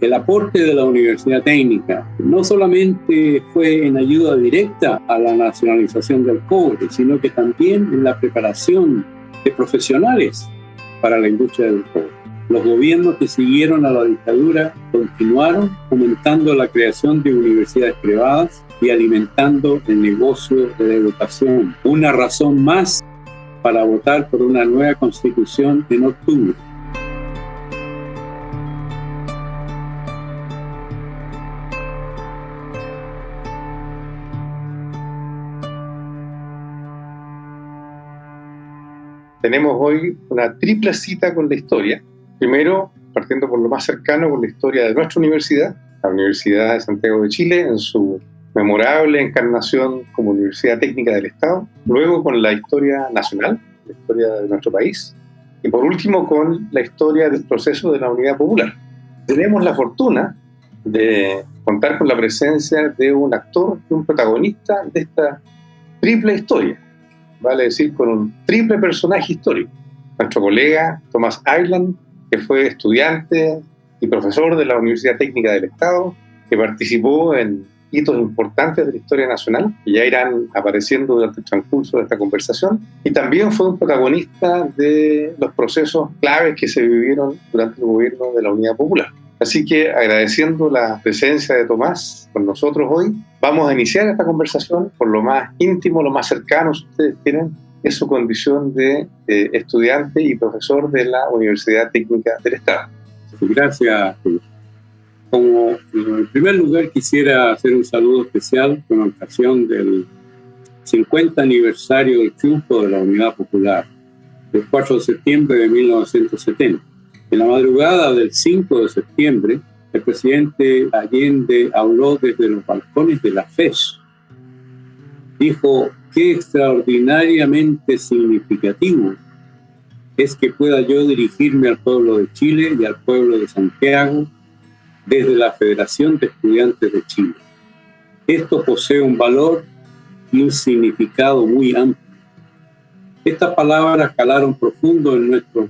El aporte de la Universidad Técnica no solamente fue en ayuda directa a la nacionalización del cobre, sino que también en la preparación de profesionales para la industria del cobre. Los gobiernos que siguieron a la dictadura continuaron fomentando la creación de universidades privadas y alimentando el negocio de la educación. Una razón más para votar por una nueva constitución en octubre. Tenemos hoy una triple cita con la historia. Primero, partiendo por lo más cercano, con la historia de nuestra universidad, la Universidad de Santiago de Chile, en su memorable encarnación como Universidad Técnica del Estado, luego con la historia nacional, la historia de nuestro país, y por último con la historia del proceso de la Unidad Popular. Tenemos la fortuna de contar con la presencia de un actor y un protagonista de esta triple historia, vale decir, con un triple personaje histórico. Nuestro colega Thomas Island, que fue estudiante y profesor de la Universidad Técnica del Estado, que participó en hitos importantes de la historia nacional, que ya irán apareciendo durante el transcurso de esta conversación, y también fue un protagonista de los procesos claves que se vivieron durante el gobierno de la Unidad Popular. Así que agradeciendo la presencia de Tomás con nosotros hoy, vamos a iniciar esta conversación por lo más íntimo, lo más cercano, si ustedes tienen, es su condición de estudiante y profesor de la Universidad Técnica del Estado. Gracias, como en primer lugar quisiera hacer un saludo especial con ocasión del 50 aniversario del triunfo de la Unidad Popular, el 4 de septiembre de 1970. En la madrugada del 5 de septiembre, el presidente Allende habló desde los balcones de la FES. Dijo, qué extraordinariamente significativo es que pueda yo dirigirme al pueblo de Chile y al pueblo de Santiago desde la Federación de Estudiantes de Chile. Esto posee un valor y un significado muy amplio. Estas palabras calaron profundo en nuestro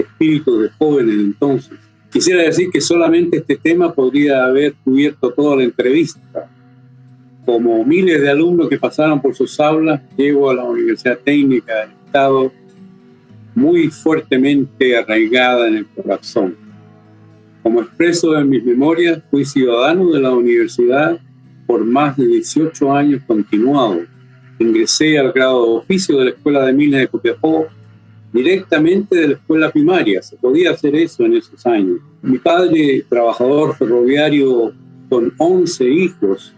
espíritu de jóvenes entonces. Quisiera decir que solamente este tema podría haber cubierto toda la entrevista. Como miles de alumnos que pasaron por sus aulas, llego a la Universidad Técnica del Estado muy fuertemente arraigada en el corazón como expreso en mis memorias, fui ciudadano de la universidad por más de 18 años continuados. Ingresé al grado de oficio de la Escuela de Minas de Copiapó directamente de la escuela primaria. Se podía hacer eso en esos años. Mi padre, trabajador ferroviario con 11 hijos,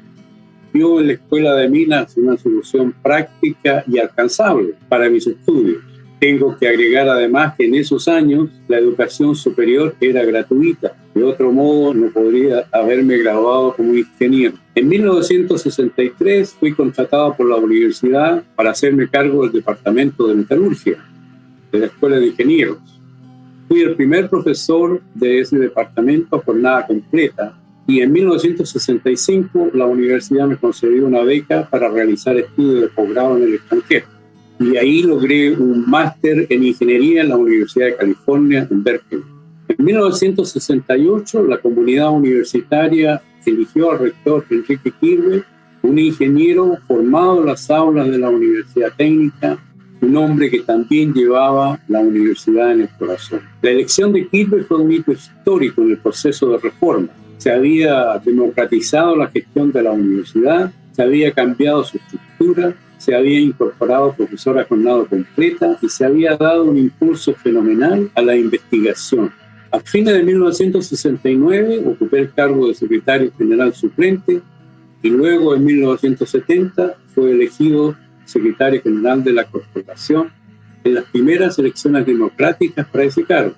vio en la escuela de minas una solución práctica y alcanzable para mis estudios. Tengo que agregar además que en esos años la educación superior era gratuita. De otro modo, no podría haberme graduado como ingeniero. En 1963 fui contratado por la universidad para hacerme cargo del departamento de metalurgia de la Escuela de Ingenieros. Fui el primer profesor de ese departamento por nada completa y en 1965 la universidad me concedió una beca para realizar estudios de posgrado en el extranjero y ahí logré un máster en ingeniería en la Universidad de California en Berkeley. En 1968 la comunidad universitaria eligió al rector Enrique Kirby, un ingeniero formado en las aulas de la Universidad Técnica, un hombre que también llevaba la universidad en el corazón. La elección de Kirby fue un hito histórico en el proceso de reforma. Se había democratizado la gestión de la universidad, se había cambiado su estructura, se había incorporado profesora jornada completa y se había dado un impulso fenomenal a la investigación. A fines de 1969 ocupé el cargo de secretario general suplente y luego en 1970 fue elegido secretario general de la corporación en las primeras elecciones democráticas para ese cargo.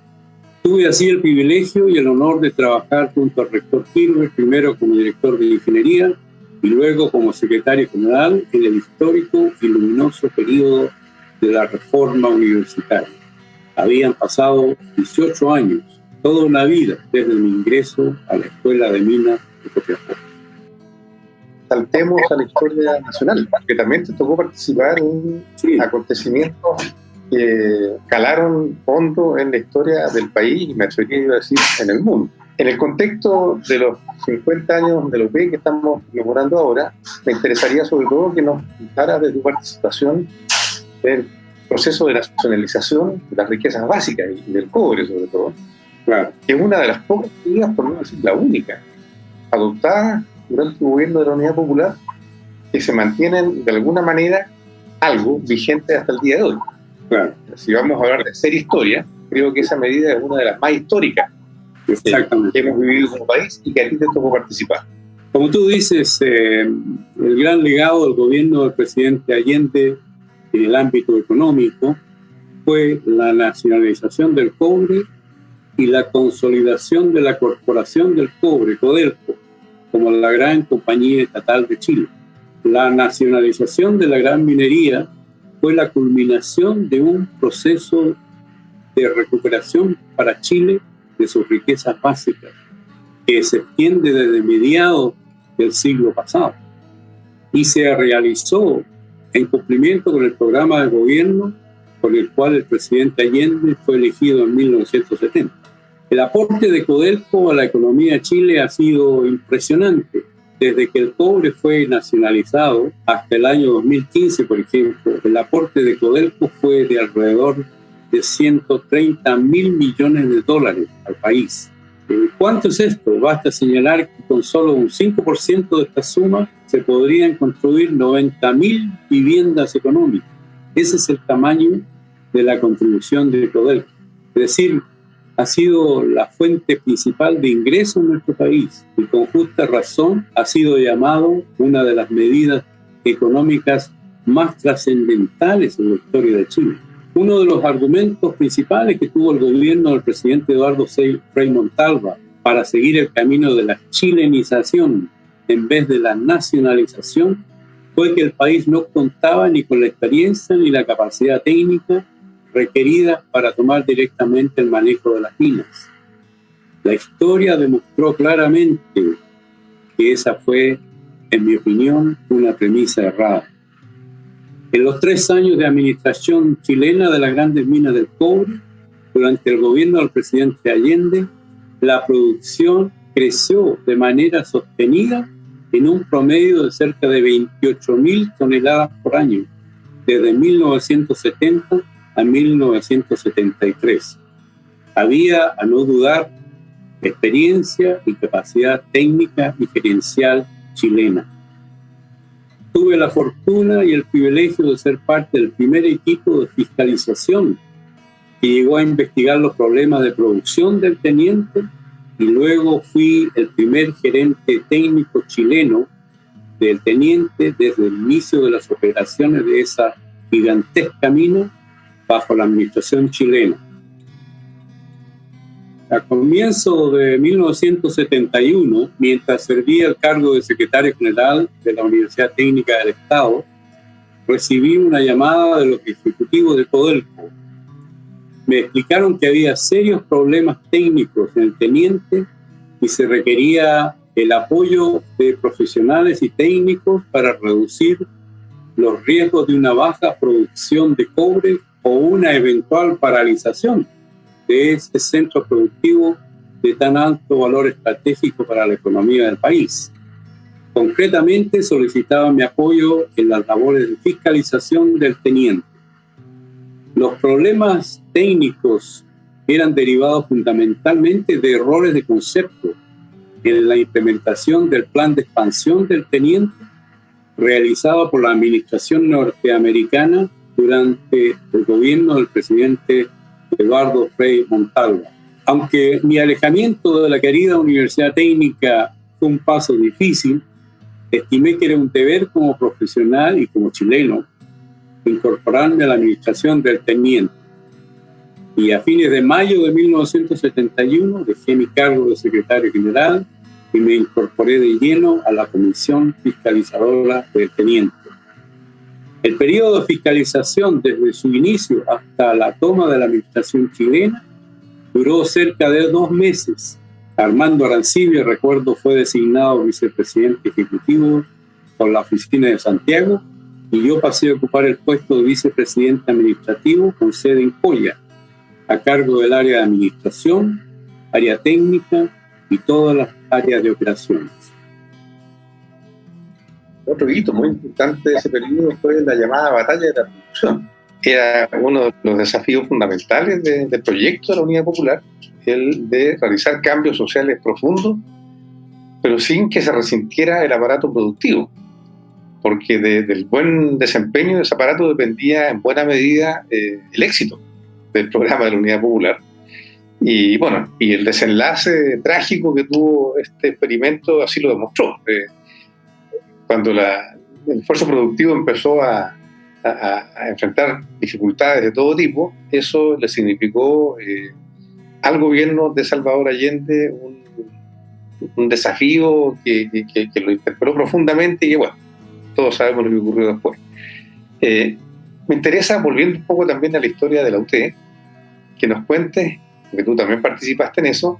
Tuve así el privilegio y el honor de trabajar junto al rector Kirber, primero como director de ingeniería y luego como secretario general en el histórico y luminoso periodo de la reforma universitaria. Habían pasado 18 años, toda una vida desde mi ingreso a la Escuela de Minas de Copiapó. Saltemos a la historia nacional, que también te tocó participar en acontecimientos que calaron fondo en la historia del país y me atrevería a decir en el mundo. En el contexto de los 50 años de lo que estamos mejorando ahora, me interesaría sobre todo que nos contara de tu participación en el proceso de nacionalización de las riquezas básicas y del cobre sobre todo, claro. que es una de las pocas medidas, por no decir la única, adoptada durante el gobierno de la Unidad Popular, que se mantienen de alguna manera algo vigente hasta el día de hoy. Claro. Si vamos a hablar de ser historia, creo que esa medida es una de las más históricas que hemos vivido como país y que a ti te tocó participar. Como tú dices, eh, el gran legado del gobierno del presidente Allende en el ámbito económico fue la nacionalización del cobre y la consolidación de la Corporación del Cobre, Codelco, como la gran compañía estatal de Chile. La nacionalización de la gran minería fue la culminación de un proceso de recuperación para Chile de sus riquezas básicas, que se extiende desde mediados del siglo pasado y se realizó en cumplimiento con el programa de gobierno con el cual el presidente Allende fue elegido en 1970. El aporte de Codelco a la economía de Chile ha sido impresionante. Desde que el cobre fue nacionalizado hasta el año 2015, por ejemplo, el aporte de Codelco fue de alrededor de 130 mil millones de dólares al país. Eh, ¿Cuánto es esto? Basta señalar que con solo un 5% de esta suma se podrían construir 90 mil viviendas económicas. Ese es el tamaño de la contribución de Codelco. Es decir, ha sido la fuente principal de ingreso en nuestro país y con justa razón ha sido llamado una de las medidas económicas más trascendentales en la historia de Chile. Uno de los argumentos principales que tuvo el gobierno del presidente Eduardo Frei Montalva para seguir el camino de la chilenización en vez de la nacionalización fue que el país no contaba ni con la experiencia ni la capacidad técnica requerida para tomar directamente el manejo de las minas. La historia demostró claramente que esa fue, en mi opinión, una premisa errada. En los tres años de administración chilena de las grandes minas del cobre, durante el gobierno del presidente Allende, la producción creció de manera sostenida en un promedio de cerca de 28 mil toneladas por año, desde 1970 a 1973. Había, a no dudar, experiencia y capacidad técnica y gerencial chilena tuve la fortuna y el privilegio de ser parte del primer equipo de fiscalización que llegó a investigar los problemas de producción del teniente y luego fui el primer gerente técnico chileno del teniente desde el inicio de las operaciones de esa gigantesca mina bajo la administración chilena. A comienzo de 1971, mientras servía el cargo de secretario general de la Universidad Técnica del Estado, recibí una llamada de los ejecutivos de Codelco. Me explicaron que había serios problemas técnicos en el teniente y se requería el apoyo de profesionales y técnicos para reducir los riesgos de una baja producción de cobre o una eventual paralización de ese centro productivo de tan alto valor estratégico para la economía del país. Concretamente solicitaba mi apoyo en las labores de fiscalización del teniente. Los problemas técnicos eran derivados fundamentalmente de errores de concepto en la implementación del plan de expansión del teniente realizado por la administración norteamericana durante el gobierno del presidente Eduardo Frei Montalva. Aunque mi alejamiento de la querida Universidad Técnica fue un paso difícil, estimé que era un deber como profesional y como chileno incorporarme a la administración del teniente. Y a fines de mayo de 1971 dejé mi cargo de secretario general y me incorporé de lleno a la comisión fiscalizadora del teniente. El periodo de fiscalización desde su inicio hasta la toma de la administración chilena duró cerca de dos meses. Armando Arancibia, recuerdo, fue designado vicepresidente ejecutivo por la oficina de Santiago y yo pasé a ocupar el puesto de vicepresidente administrativo con sede en Coya, a cargo del área de administración, área técnica y todas las áreas de operaciones. Otro hito muy importante de ese periodo fue la llamada batalla de la producción. Era uno de los desafíos fundamentales del proyecto de la Unidad Popular, el de realizar cambios sociales profundos, pero sin que se resintiera el aparato productivo, porque del buen desempeño de ese aparato dependía en buena medida eh, el éxito del programa de la Unidad Popular. Y bueno, y el desenlace trágico que tuvo este experimento así lo demostró. Eh, cuando el esfuerzo productivo empezó a, enfrentar dificultades de todo tipo, eso le significó eh, al gobierno de Salvador Allende un, desafío que, lo interpeló profundamente y que, bueno, todos sabemos lo que ocurrió después. Eh, me interesa, volviendo un poco también a la historia de la UTE, que nos cuentes, porque tú también participaste en eso,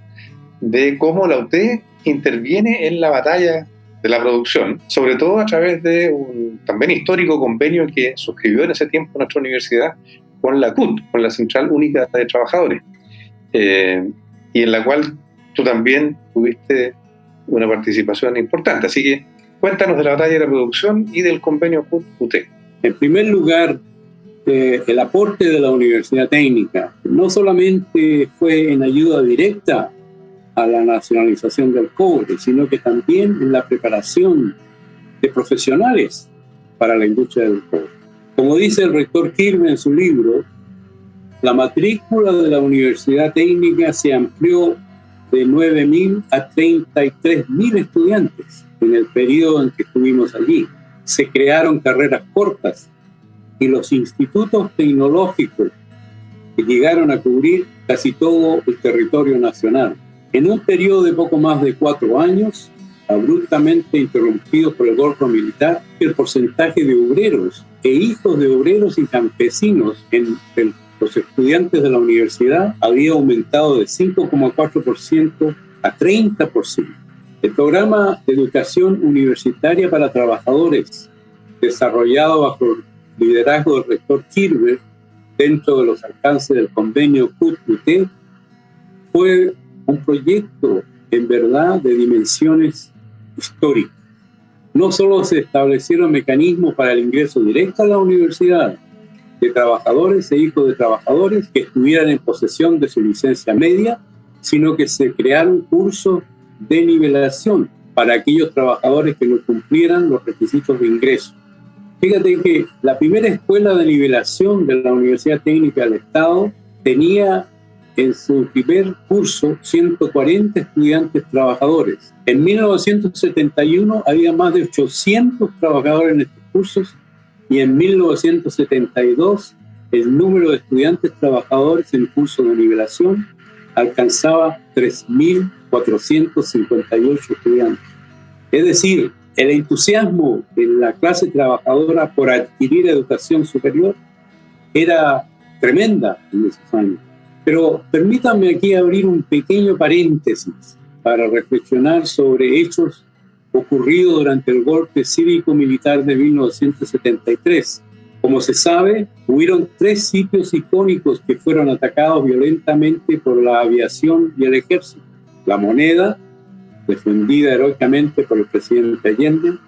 de cómo la UTE interviene en la batalla de la producción, sobre todo a través de un también histórico convenio que suscribió en ese tiempo nuestra universidad con la CUT, con la Central Única de Trabajadores, eh, y en la cual tú también tuviste una participación importante. Así que cuéntanos de la batalla de la producción y del convenio CUT-UT. En primer lugar, eh, el aporte de la Universidad Técnica no solamente fue en ayuda directa a la nacionalización del cobre, sino que también en la preparación de profesionales para la industria del cobre. Como dice el rector Kirby en su libro, la matrícula de la Universidad Técnica se amplió de 9.000 a 33.000 estudiantes en el periodo en que estuvimos allí. Se crearon carreras cortas y los institutos tecnológicos llegaron a cubrir casi todo el territorio nacional. En un periodo de poco más de cuatro años, abruptamente interrumpido por el golpe militar, el porcentaje de obreros e hijos de obreros y campesinos en los estudiantes de la universidad había aumentado de 5,4% a 30%. El programa de educación universitaria para trabajadores, desarrollado bajo el liderazgo del rector Kirber dentro de los alcances del convenio CUT-UT, fue un proyecto en verdad de dimensiones históricas. No solo se establecieron mecanismos para el ingreso directo a la universidad de trabajadores e hijos de trabajadores que estuvieran en posesión de su licencia media, sino que se crearon cursos de nivelación para aquellos trabajadores que no cumplieran los requisitos de ingreso. Fíjate que la primera escuela de nivelación de la Universidad Técnica del Estado tenía en su primer curso 140 estudiantes trabajadores. En 1971 había más de 800 trabajadores en estos cursos y en 1972 el número de estudiantes trabajadores en curso de nivelación alcanzaba 3.458 estudiantes. Es decir, el entusiasmo de la clase trabajadora por adquirir educación superior era tremenda en esos años. Pero permítanme aquí abrir un pequeño paréntesis para reflexionar sobre hechos ocurridos durante el golpe cívico-militar de 1973. Como se sabe, hubieron tres sitios icónicos que fueron atacados violentamente por la aviación y el ejército. La moneda, defendida heroicamente por el presidente Allende,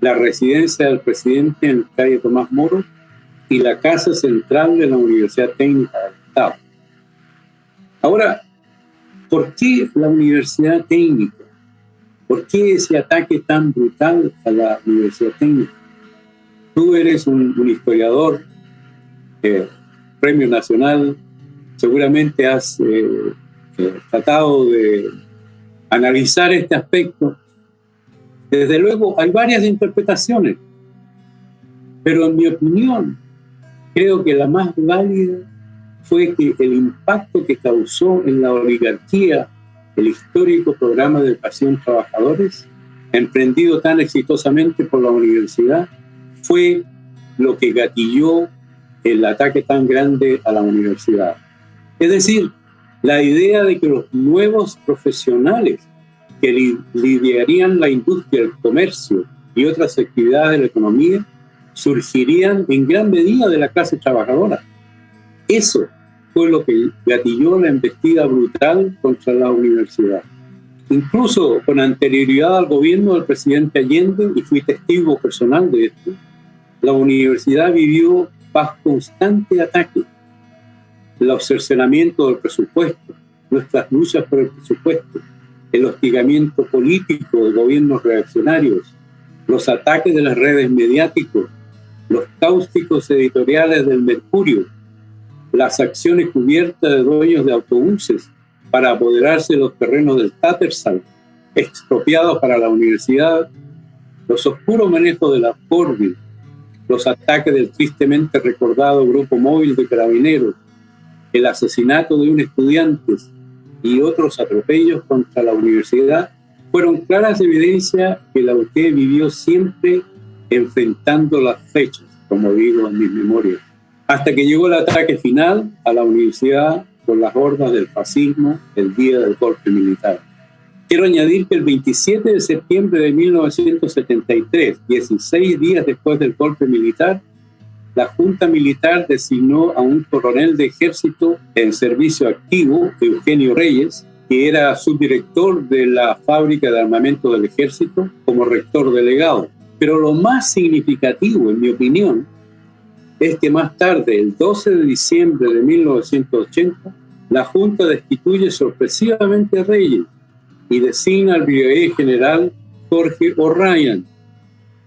la residencia del presidente en calle Tomás Moro y la Casa Central de la Universidad Técnica del Estado. Ahora, ¿por qué la Universidad Técnica? ¿Por qué ese ataque tan brutal a la Universidad Técnica? Tú eres un, historiador, eh, premio nacional, seguramente has eh, eh, tratado de analizar este aspecto. Desde luego, hay varias interpretaciones, pero en mi opinión, creo que la más válida fue que el impacto que causó en la oligarquía el histórico programa de educación trabajadores, emprendido tan exitosamente por la universidad, fue lo que gatilló el ataque tan grande a la universidad. Es decir, la idea de que los nuevos profesionales que lidiarían la industria, el comercio y otras actividades de la economía surgirían en gran medida de la clase trabajadora. Eso fue lo que gatilló la embestida brutal contra la universidad. Incluso con anterioridad al gobierno del presidente Allende, y fui testigo personal de esto, la universidad vivió bajo constante ataque. El cercenamiento del presupuesto, nuestras luchas por el presupuesto, el hostigamiento político de gobiernos reaccionarios, los ataques de las redes mediáticos, los cáusticos editoriales del Mercurio, las acciones cubiertas de dueños de autobuses para apoderarse de los terrenos del Tattersall, expropiados para la universidad, los oscuros manejos de la Corby, los ataques del tristemente recordado grupo móvil de carabineros, el asesinato de un estudiante y otros atropellos contra la universidad fueron claras evidencias que la UT vivió siempre enfrentando las fechas, como digo en mis memorias, hasta que llegó el ataque final a la universidad por las hordas del fascismo el día del golpe militar. Quiero añadir que el 27 de septiembre de 1973, 16 días después del golpe militar, la Junta Militar designó a un coronel de ejército en servicio activo, Eugenio Reyes, que era subdirector de la fábrica de armamento del ejército, como rector delegado. Pero lo más significativo, en mi opinión, es que más tarde, el 12 de diciembre de 1980, la Junta destituye sorpresivamente a Reyes y designa al brigadier general Jorge O'Ryan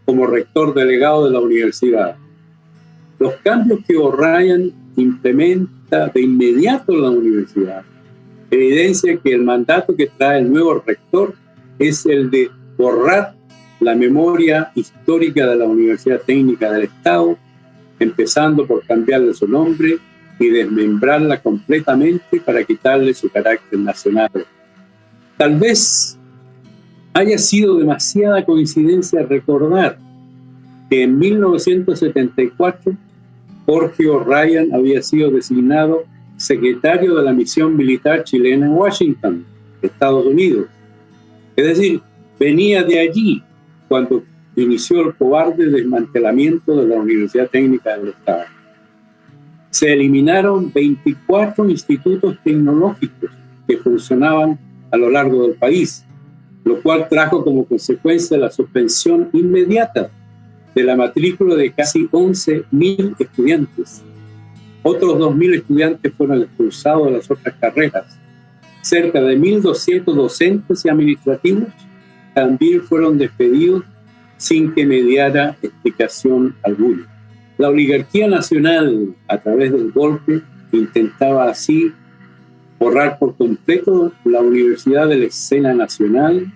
como rector delegado de la universidad. Los cambios que O'Ryan implementa de inmediato en la universidad evidencia que el mandato que trae el nuevo rector es el de borrar la memoria histórica de la Universidad Técnica del Estado, empezando por cambiarle su nombre y desmembrarla completamente para quitarle su carácter nacional. Tal vez haya sido demasiada coincidencia recordar que en 1974 Jorge O'Ryan había sido designado secretario de la misión militar chilena en Washington, Estados Unidos. Es decir, venía de allí cuando inició el cobarde desmantelamiento de la Universidad Técnica del Estado. Se eliminaron 24 institutos tecnológicos que funcionaban a lo largo del país, lo cual trajo como consecuencia la suspensión inmediata de la matrícula de casi 11.000 estudiantes otros 2.000 estudiantes fueron expulsados de las otras carreras. Cerca de 1.200 docentes y administrativos también fueron despedidos sin que mediara explicación alguna. La oligarquía nacional, a través del golpe, intentaba así borrar por completo la universidad de la escena nacional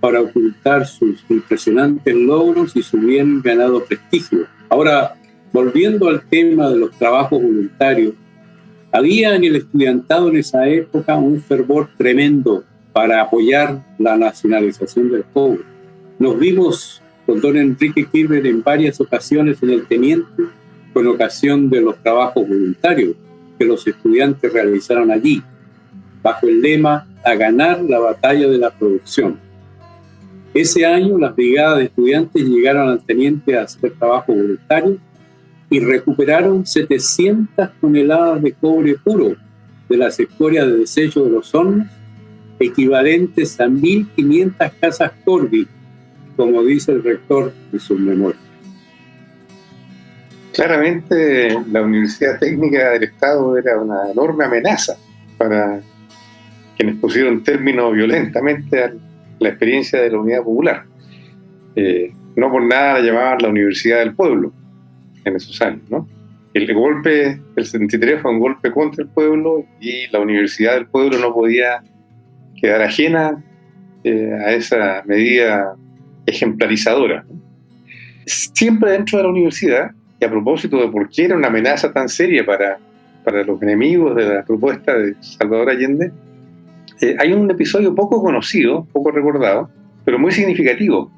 para ocultar sus impresionantes logros y su bien ganado prestigio. Ahora, volviendo al tema de los trabajos voluntarios, había en el estudiantado en esa época un fervor tremendo para apoyar la nacionalización del cobre. Nos vimos con don Enrique Kirber en varias ocasiones en el Teniente con ocasión de los trabajos voluntarios que los estudiantes realizaron allí, bajo el lema a ganar la batalla de la producción. Ese año las brigadas de estudiantes llegaron al Teniente a hacer trabajo voluntario y recuperaron 700 toneladas de cobre puro de las escorias de desecho de los hornos, equivalentes a 1.500 casas Corby, como dice el rector de sus memorias. Claramente la Universidad Técnica del Estado era una enorme amenaza para quienes pusieron término violentamente a la experiencia de la Unidad Popular. Eh, no por nada la llamaban la Universidad del Pueblo en esos años. El golpe del 73 fue un golpe contra el pueblo y la Universidad del Pueblo no podía quedar ajena eh, a esa medida ejemplarizadora. Siempre dentro de la universidad, y a propósito de por qué era una amenaza tan seria para, para los enemigos de la propuesta de Salvador Allende, eh, hay un episodio poco conocido, poco recordado, pero muy significativo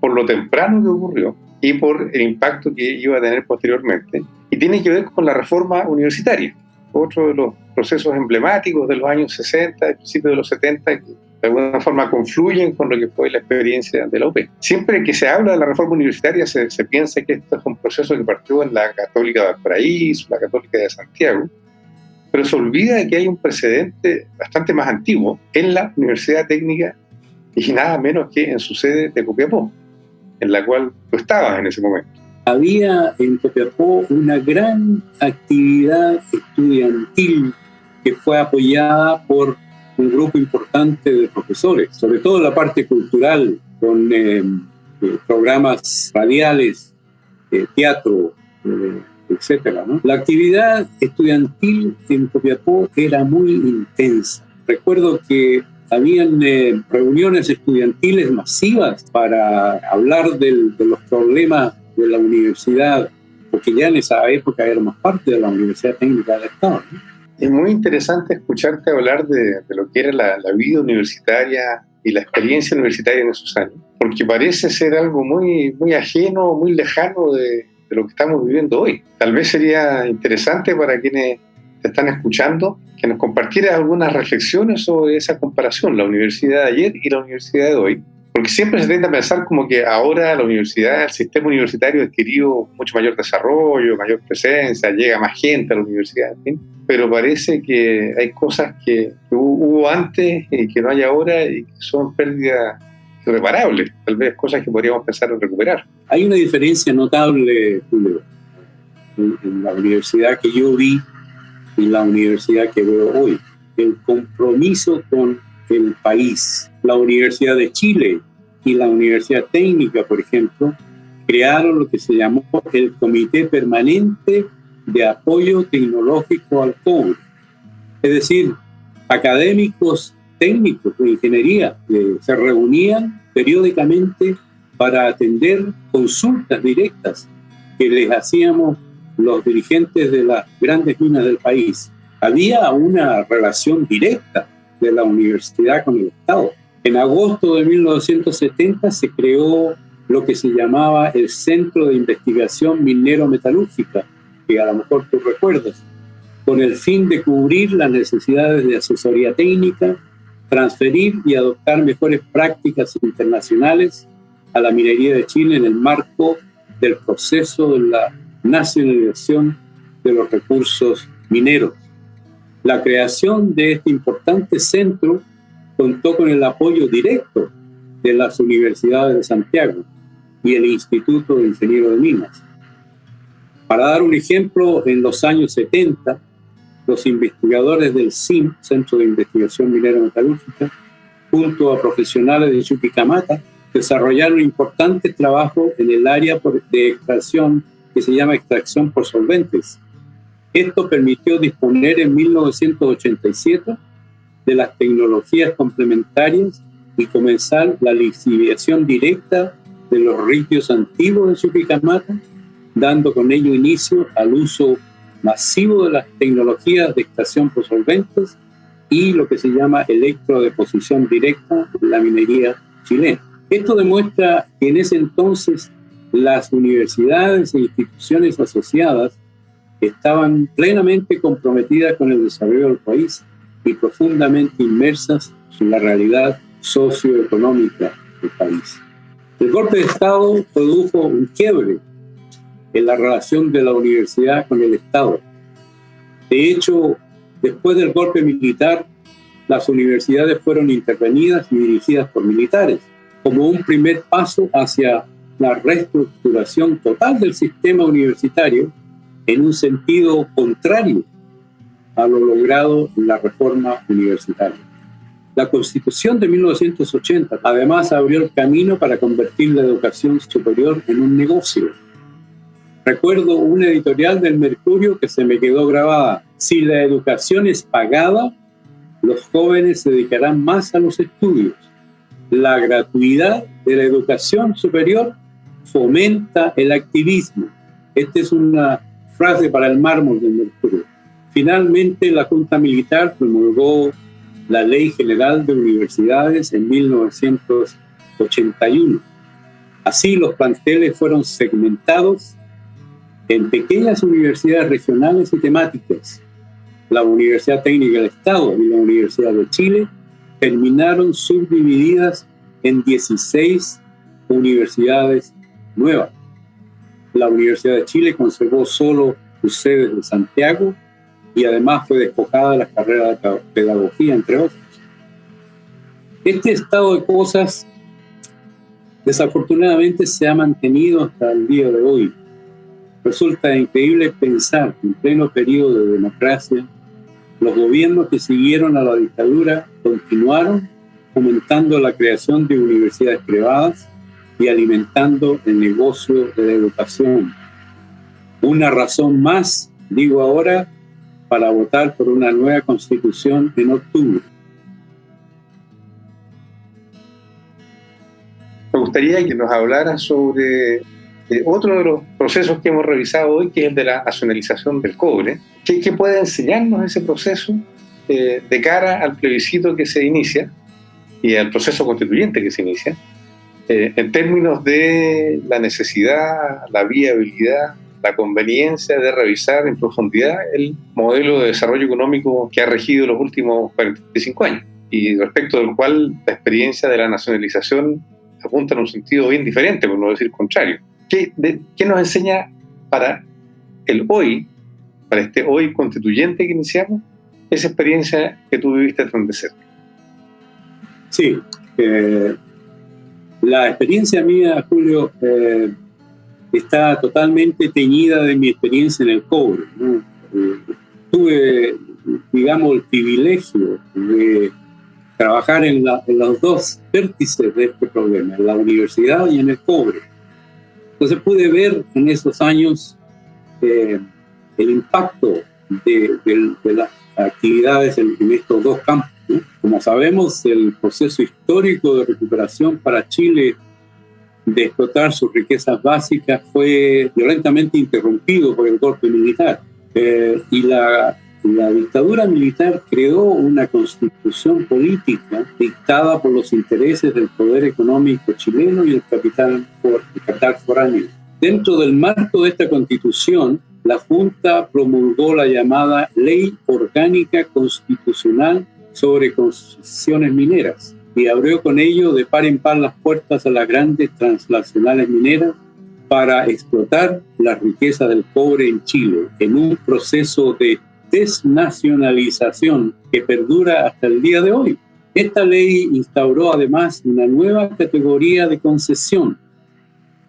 por lo temprano que ocurrió, y por el impacto que iba a tener posteriormente. Y tiene que ver con la reforma universitaria, otro de los procesos emblemáticos de los años 60, y principios de los 70, que de alguna forma confluyen con lo que fue la experiencia de la UP. Siempre que se habla de la reforma universitaria se, se piensa que esto es un proceso que partió en la Católica de Paraíso, la Católica de Santiago, pero se olvida de que hay un precedente bastante más antiguo en la Universidad Técnica y nada menos que en su sede de Copiapó, en la cual tú estabas en ese momento. Había en Copiapó una gran actividad estudiantil que fue apoyada por un grupo importante de profesores, sobre todo la parte cultural, con eh, eh, programas radiales, eh, teatro, etcétera. La actividad estudiantil en Copiapó era muy intensa. Recuerdo que habían reuniones estudiantiles masivas para hablar de los problemas de la universidad, porque ya en esa época éramos parte de la Universidad Técnica del Estado. Es muy interesante escucharte hablar de, lo que era la, vida universitaria y la experiencia universitaria en esos años, porque parece ser algo muy, muy ajeno, muy lejano de, de lo que estamos viviendo hoy. Tal vez sería interesante para quienes te están escuchando que nos compartieras algunas reflexiones sobre esa comparación, la universidad de ayer y la universidad de hoy, porque siempre se tiende a pensar como que ahora la universidad, el sistema universitario ha adquirido mucho mayor desarrollo, mayor presencia, llega más gente a la universidad, pero parece que hay cosas que, hubo antes y que no hay ahora y que son pérdidas irreparables, tal vez cosas que podríamos pensar en recuperar. Hay una diferencia notable, Julio, en la universidad que yo vi y la universidad que veo hoy. El compromiso con el país. La Universidad de Chile y la Universidad Técnica, por ejemplo, crearon lo que se llamó el Comité Permanente de Apoyo Tecnológico al Cobre. Es decir, académicos técnicos de ingeniería se reunían periódicamente para atender consultas directas que les hacíamos los dirigentes de las grandes minas del país. Había una relación directa de la universidad con el Estado. En agosto de 1970 se creó lo que se llamaba el Centro de Investigación Minero-Metalúrgica, que a lo mejor tú recuerdas, con el fin de cubrir las necesidades de asesoría técnica, transferir y adoptar mejores prácticas internacionales a la minería de Chile en el marco del proceso de la nacionalización de los recursos mineros. La creación de este importante centro contó con el apoyo directo de las universidades de Santiago y el Instituto de Ingenieros de Minas. Para dar un ejemplo, en los años 70, los investigadores del CIM, Centro de Investigación Minera Metalúrgica, junto a profesionales de Chuquicamata, desarrollaron importantes trabajos en el área de extracción que se llama extracción por solventes, esto permitió disponer en 1987 de las tecnologías complementarias y comenzar la lixiviación directa de los ritios antiguos de Chuquicamata, dando con ello inicio al uso masivo de las tecnologías de extracción por solventes y lo que se llama electrodeposición directa en la minería chilena. Esto demuestra que en ese entonces las universidades e instituciones asociadas estaban plenamente comprometidas con el desarrollo del país y profundamente inmersas en la realidad socioeconómica del país. El golpe de Estado produjo un quiebre en la relación de la universidad con el Estado. De hecho, después del golpe militar, las universidades fueron intervenidas y dirigidas por militares, como un primer paso hacia la reestructuración total del sistema universitario en un sentido contrario a lo logrado la reforma universitaria. La Constitución de 1980 además abrió el camino para convertir la educación superior en un negocio. Recuerdo una editorial del Mercurio que se me quedó grabada. Si la educación es pagada, los jóvenes se dedicarán más a los estudios. La gratuidad de la educación superior fomenta el activismo. Esta es una frase para el mármol del Mercurio. Finalmente, la Junta Militar promulgó la Ley General de Universidades en 1981. Así, los planteles fueron segmentados en pequeñas universidades regionales y temáticas. La Universidad Técnica del Estado y la Universidad de Chile terminaron subdivididas en 16 universidades nuevas la Universidad de Chile conservó solo sus sedes de Santiago y además fue despojada de la carrera de pedagogía, entre otros. Este estado de cosas desafortunadamente se ha mantenido hasta el día de hoy. Resulta increíble pensar que en pleno periodo de democracia, los gobiernos que siguieron a la dictadura continuaron fomentando la creación de universidades privadas y alimentando el negocio de la educación. Una razón más, digo ahora, para votar por una nueva constitución en octubre. Me gustaría que nos hablara sobre eh, otro de los procesos que hemos revisado hoy, que es el de la nacionalización del cobre. ¿Qué, puede enseñarnos ese proceso eh, de cara al plebiscito que se inicia y al proceso constituyente que se inicia, eh, en términos de la necesidad, la viabilidad, la conveniencia de revisar en profundidad el modelo de desarrollo económico que ha regido los últimos 45 años y respecto del cual la experiencia de la nacionalización apunta en un sentido bien diferente, por no decir contrario. ¿Qué, qué nos enseña para el hoy, para este hoy constituyente que iniciamos, esa experiencia que tú viviste tan de cerca? Sí, eh, la experiencia mía, Julio, eh, está totalmente teñida de mi experiencia en el cobre. Eh, tuve, digamos, el privilegio de trabajar en, los dos vértices de este problema, en la universidad y en el cobre. Entonces pude ver en esos años el impacto de, las actividades en estos dos campos como sabemos, el proceso histórico de recuperación para Chile de explotar sus riquezas básicas fue violentamente interrumpido por el golpe militar. Eh, y la, dictadura militar creó una constitución política dictada por los intereses del poder económico chileno y el capital, el capital foráneo. Dentro del marco de esta constitución, la Junta promulgó la llamada Ley Orgánica Constitucional sobre concesiones mineras y abrió con ello de par en par las puertas a las grandes transnacionales mineras para explotar la riqueza del cobre en Chile en un proceso de desnacionalización que perdura hasta el día de hoy. Esta ley instauró además una nueva categoría de concesión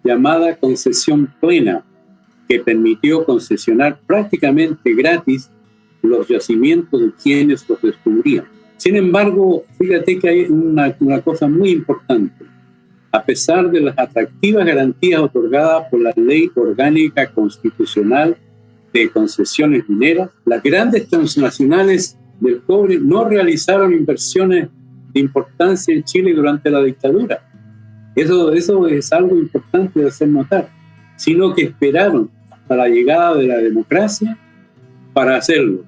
llamada concesión plena, que permitió concesionar prácticamente gratis los yacimientos de quienes los descubrían. Sin embargo, fíjate que hay una, cosa muy importante. A pesar de las atractivas garantías otorgadas por la Ley Orgánica Constitucional de Concesiones Mineras, las grandes transnacionales del cobre no realizaron inversiones de importancia en Chile durante la dictadura. Eso, eso es algo importante de hacer notar, sino que esperaron hasta la llegada de la democracia para hacerlo.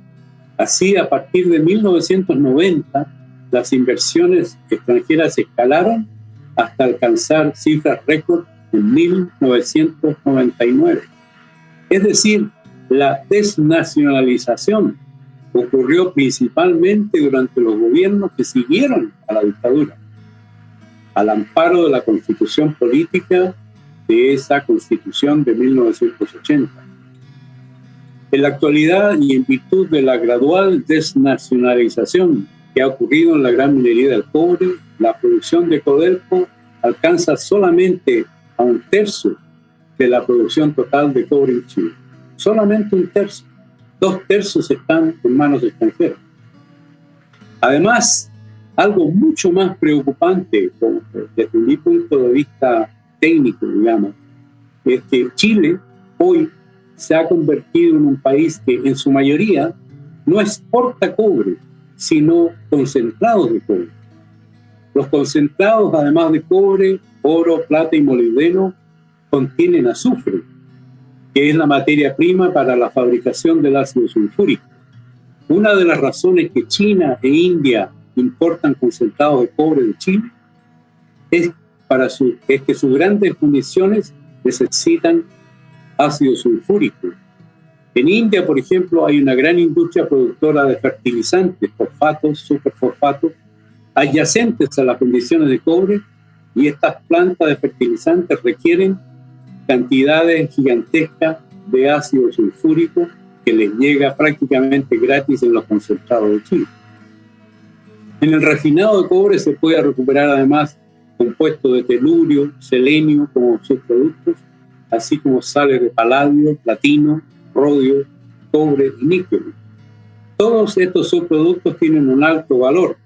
Así, a partir de 1990, las inversiones extranjeras escalaron hasta alcanzar cifras récord en 1999. Es decir, la desnacionalización ocurrió principalmente durante los gobiernos que siguieron a la dictadura, al amparo de la constitución política de esa constitución de 1980. En la actualidad y en virtud de la gradual desnacionalización que ha ocurrido en la gran minería del cobre, la producción de Codelco alcanza solamente a un tercio de la producción total de cobre en Chile. Solamente un tercio. Dos tercios están en manos extranjeras. Además, algo mucho más preocupante desde mi punto de vista técnico, digamos, es que Chile hoy se ha convertido en un país que en su mayoría no exporta cobre, sino concentrados de cobre. Los concentrados, además de cobre, oro, plata y molibdeno, contienen azufre, que es la materia prima para la fabricación del ácido sulfúrico. Una de las razones que China e India importan concentrados de cobre de Chile es, para su, es que sus grandes municiones necesitan ácido sulfúrico. En India, por ejemplo, hay una gran industria productora de fertilizantes, fosfatos, superfosfatos, adyacentes a las condiciones de cobre, y estas plantas de fertilizantes requieren cantidades gigantescas de ácido sulfúrico que les llega prácticamente gratis en los concentrados de Chile. En el refinado de cobre se puede recuperar además compuestos de telurio, selenio como subproductos, así como sales de paladio, platino, rodio, cobre y níquel. Todos estos subproductos tienen un alto valor.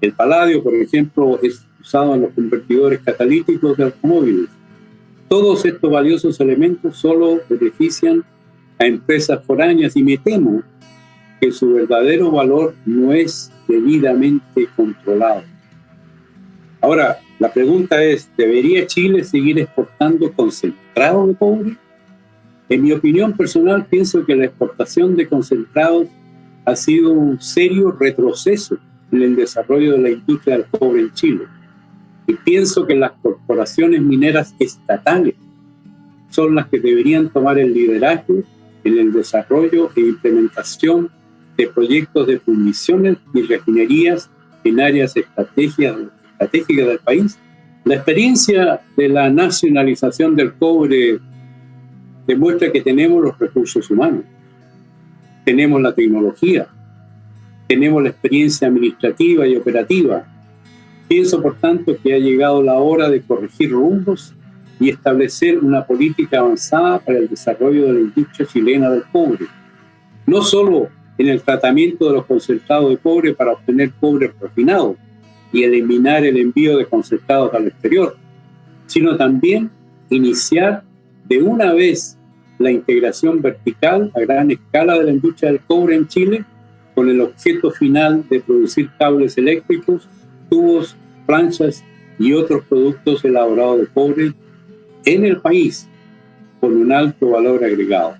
El paladio, por ejemplo, es usado en los convertidores catalíticos de automóviles. Todos estos valiosos elementos solo benefician a empresas foráneas y me temo que su verdadero valor no es debidamente controlado. Ahora, la pregunta es, ¿debería Chile seguir exportando concentrado de cobre? En mi opinión personal, pienso que la exportación de concentrados ha sido un serio retroceso en el desarrollo de la industria del cobre en Chile. Y pienso que las corporaciones mineras estatales son las que deberían tomar el liderazgo en el desarrollo e implementación de proyectos de fundiciones y refinerías en áreas estratégicas del país. La experiencia de la nacionalización del cobre demuestra que tenemos los recursos humanos, tenemos la tecnología, tenemos la experiencia administrativa y operativa. Pienso, por tanto, que ha llegado la hora de corregir rumbos y establecer una política avanzada para el desarrollo de la industria chilena del cobre. No solo en el tratamiento de los concentrados de cobre para obtener cobre refinado y eliminar el envío de concentrados al exterior, sino también iniciar de una vez la integración vertical a gran escala de la industria del cobre en Chile con el objeto final de producir cables eléctricos, tubos, planchas y otros productos elaborados de cobre en el país con un alto valor agregado.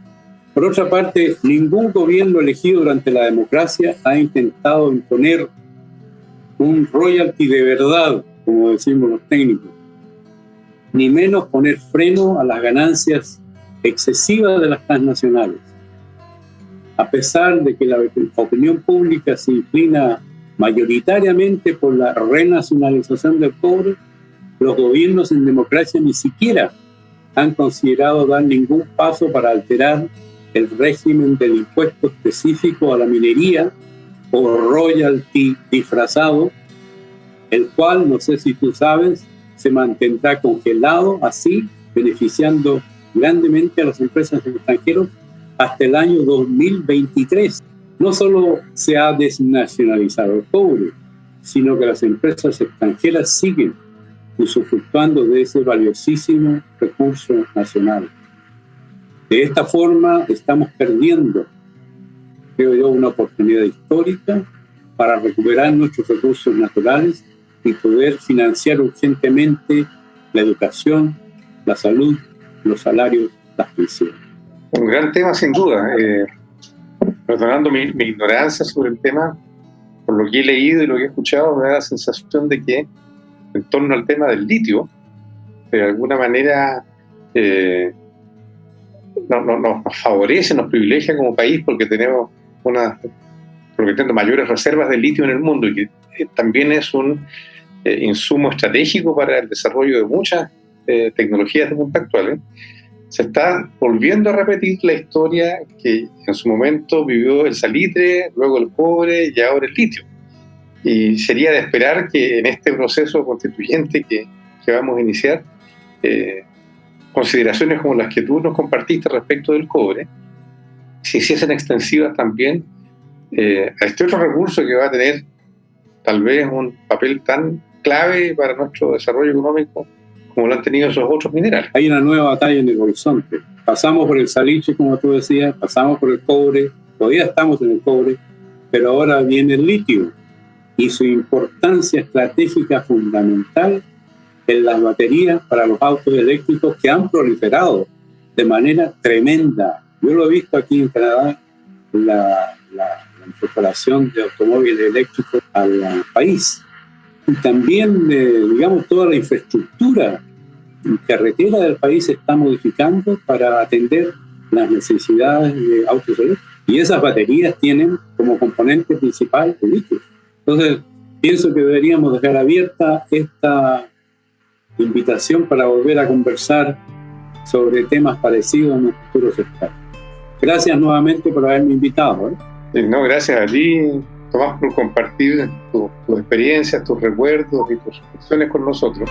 Por otra parte, ningún gobierno elegido durante la democracia ha intentado imponer un royalty de verdad, como decimos los técnicos, ni menos poner freno a las ganancias excesivas de las transnacionales. A pesar de que la opinión pública se inclina mayoritariamente por la renacionalización del cobre, los gobiernos en democracia ni siquiera han considerado dar ningún paso para alterar el régimen del impuesto específico a la minería o royalty disfrazado, el cual, no sé si tú sabes, se mantendrá congelado así, beneficiando grandemente a las empresas extranjeras hasta el año 2023. No solo se ha desnacionalizado el cobre, sino que las empresas extranjeras siguen usufructuando de ese valiosísimo recurso nacional. De esta forma estamos perdiendo, creo yo, una oportunidad histórica para recuperar nuestros recursos naturales y poder financiar urgentemente la educación, la salud, los salarios, las pensiones. Un gran tema sin duda. Eh, perdonando mi, mi, ignorancia sobre el tema, por lo que he leído y lo que he escuchado, me da la sensación de que en torno al tema del litio, de alguna manera eh, nos favorece, nos privilegia como país porque tenemos una, porque mayores reservas de litio en el mundo y que eh, también es un eh, insumo estratégico para el desarrollo de muchas tecnologías de punta actuales. Se está volviendo a repetir la historia que en su momento vivió el salitre, luego el cobre y ahora el litio y sería de esperar que en este proceso constituyente que, que vamos a iniciar, eh, consideraciones como las que tú nos compartiste respecto del cobre, se hiciesen extensivas también eh, a este otro recurso que va a tener tal vez un papel tan clave para nuestro desarrollo económico como lo han tenido esos otros minerales. Hay una nueva batalla en el horizonte. Pasamos por el salitre, como tú decías, pasamos por el cobre, todavía estamos en el cobre, pero ahora viene el litio y su importancia estratégica fundamental en las baterías para los autos eléctricos que han proliferado de manera tremenda. Yo lo he visto aquí en Canadá, la, la, incorporación de automóviles eléctricos al país. Y también, eh, digamos, toda la infraestructura carretera del país se está modificando para atender las necesidades de autos eléctricos. Y esas baterías tienen como componente principal el litio. Entonces, pienso que deberíamos dejar abierta esta invitación para volver a conversar sobre temas parecidos en los futuros estados. Gracias nuevamente por haberme invitado. ¿eh? No, gracias a ti, Tomás, por compartir tus experiencias, tus recuerdos y tus reflexiones con nosotros.